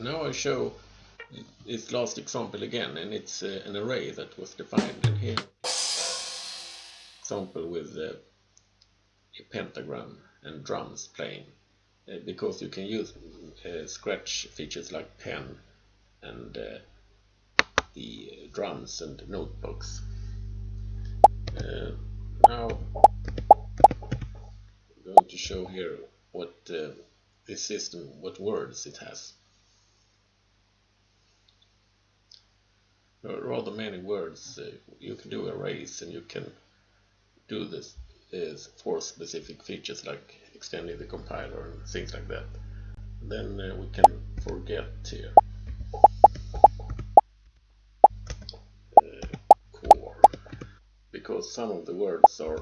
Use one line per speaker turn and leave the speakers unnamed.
now I show this last example again and it's uh, an array that was defined in here. Example with uh, a pentagram and drums playing. Uh, because you can use uh, scratch features like pen and uh, the drums and notebooks. Uh, now I'm going to show here what uh, this system what words it has rather many words. Uh, you can do arrays and you can do this is for specific features like extending the compiler and things like that. Then uh, we can forget here. Uh, core because some of the words are